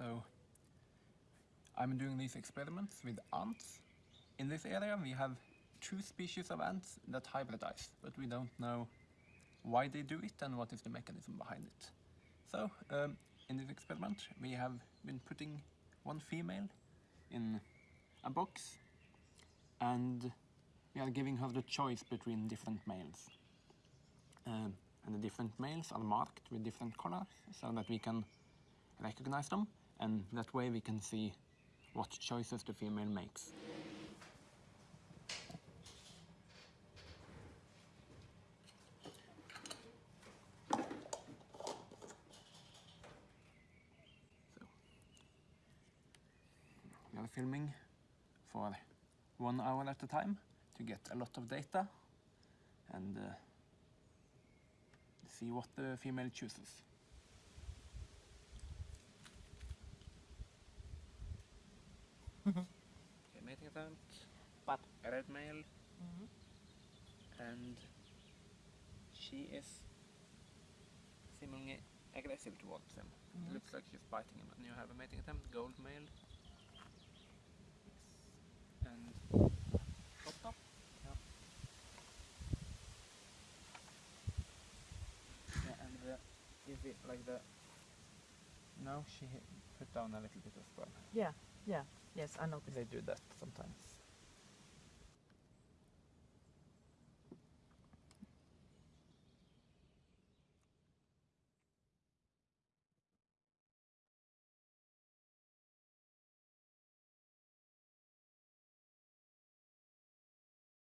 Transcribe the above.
So I'm doing these experiments with ants. In this area we have two species of ants that hybridize, but we don't know why they do it and what is the mechanism behind it. So um, in this experiment we have been putting one female in a box and we are giving her the choice between different males. Um, and the different males are marked with different colors so that we can recognize them and that way we can see what choices the female makes. So, we are filming for one hour at a time to get a lot of data and uh, see what the female chooses. What? A red male. Mm-hmm. And she is seemingly aggressive towards him. It mm-hmm. looks like she's biting him. And you have a mating attempt, gold male. And top top. Yeah, and the, is it like the... No, she hit- put down a little bit of sperm. Yeah, yeah, yes, I noticed. They do that sometimes.